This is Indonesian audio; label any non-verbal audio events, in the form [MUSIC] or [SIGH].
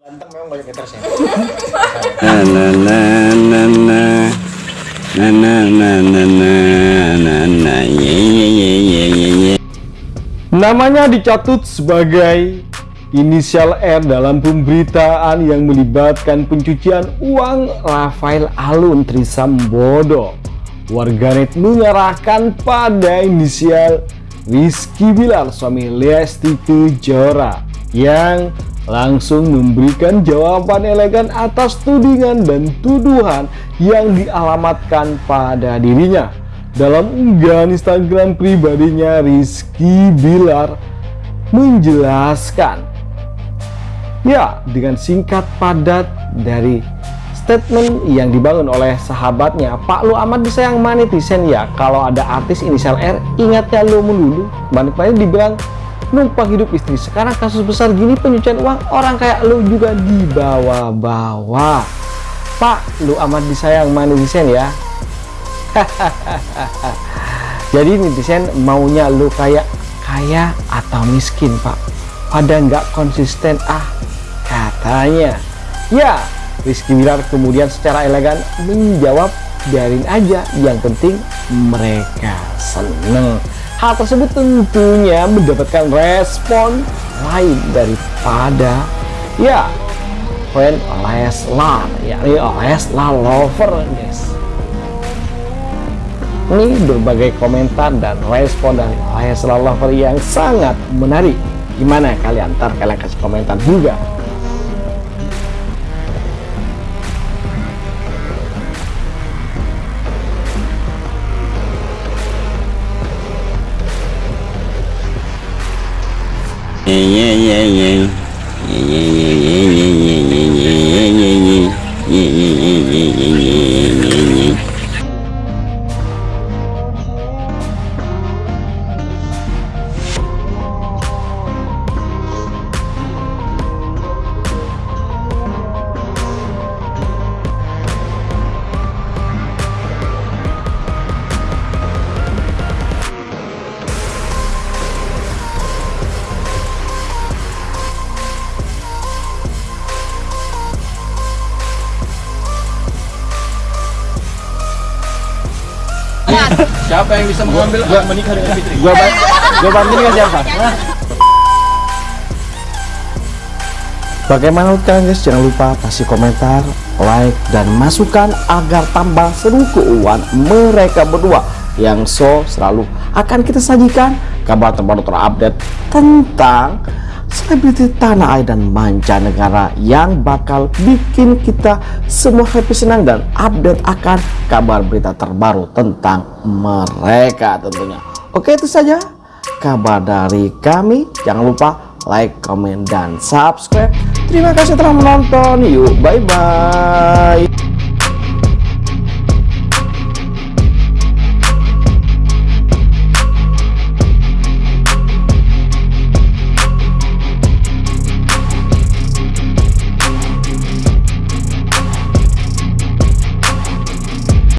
Ganteng memang banyak haters ya. na na na na na na na na na na na na ye ye ye ye ye ye Namanya dicatut sebagai inisial R dalam pemberitaan yang melibatkan pencucian uang Rafael Alun Trisambodo. Warganet menyerahkan pada inisial Rizky Bilar suami Lesti Kejora yang langsung memberikan jawaban elegan atas tudingan dan tuduhan yang dialamatkan pada dirinya. Dalam unggahan Instagram pribadinya, Rizky Bilar menjelaskan Ya, dengan singkat padat dari statement yang dibangun oleh sahabatnya, Pak lu amat disayang netizen ya. Kalau ada artis inisial R, ingatnya lu melulu. Balik-balik dibilang numpang hidup istri. Sekarang kasus besar gini pencucian uang, orang kayak lu juga dibawa-bawa. Pak, lu amat disayang netizen ya. [LAUGHS] Jadi netizen maunya lu kayak kaya atau miskin, Pak. Pada nggak konsisten ah katanya. Ya, Rizky Bilar kemudian secara elegan menjawab biarin aja, yang penting mereka seneng. Hal tersebut tentunya mendapatkan respon lain daripada ya friend Leslar, yakni Leslar lover guys. Ini berbagai komentar dan respon dari Leslar lover yang sangat menarik. Gimana kalian? Ntar kalian kasih komentar juga. Siapa yang bisa mengambil hak menikah dengan Fitri? Gua ban gua bantu dengan siapa? Bagaimana menurut kalian guys? Jangan lupa kasih komentar, like, dan masukan agar tambah seru keuangan mereka berdua yang so selalu akan kita sajikan kabar terbaru terupdate tentang selebriti tanah air dan mancanegara yang bakal bikin kita semua happy senang dan update akan kabar berita terbaru tentang mereka tentunya. Oke itu saja kabar dari kami. Jangan lupa like, comment, dan subscribe. Terima kasih telah menonton. Yuk, bye-bye.